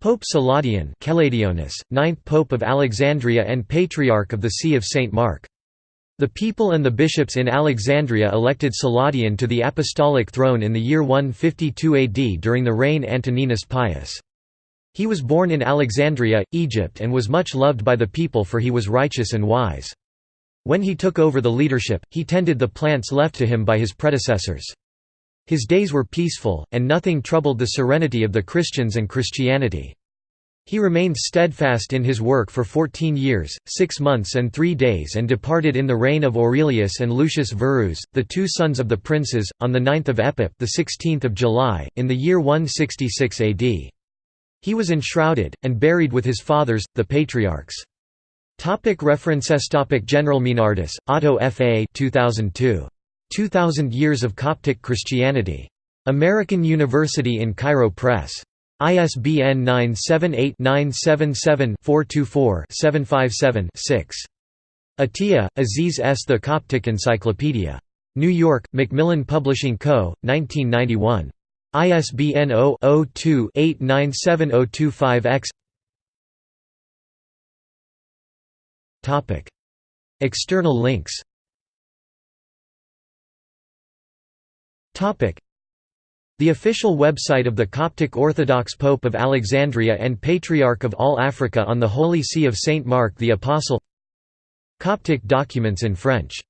Pope Celadion Keladionis, ninth Pope of Alexandria and Patriarch of the See of St. Mark. The people and the bishops in Alexandria elected Celadion to the apostolic throne in the year 152 AD during the reign Antoninus Pius. He was born in Alexandria, Egypt and was much loved by the people for he was righteous and wise. When he took over the leadership, he tended the plants left to him by his predecessors. His days were peaceful, and nothing troubled the serenity of the Christians and Christianity. He remained steadfast in his work for fourteen years, six months and three days and departed in the reign of Aurelius and Lucius Verus, the two sons of the princes, on 9 Epip the 16th of July, in the year 166 AD. He was enshrouded, and buried with his fathers, the patriarchs. Topic references Topic General Meinardus, Otto F. A. 2002. 2000 Years of Coptic Christianity. American University in Cairo Press. ISBN 978-977-424-757-6. Atiyah, Aziz S. The Coptic Encyclopedia. New York, Macmillan Publishing Co., 1991. ISBN 0-02-897025-X External links the official website of the Coptic Orthodox Pope of Alexandria and Patriarch of all Africa on the Holy See of Saint Mark the Apostle. Coptic documents in French